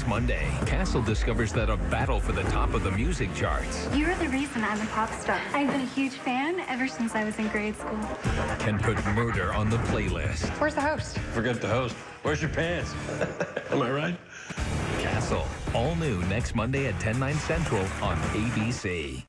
next Monday. Castle discovers that a battle for the top of the music charts You're the reason I'm a pop star. I've been a huge fan ever since I was in grade school. can put murder on the playlist. Where's the host? Forget the host. Where's your pants? Am I right? Castle, all new next Monday at 10, 9 central on ABC.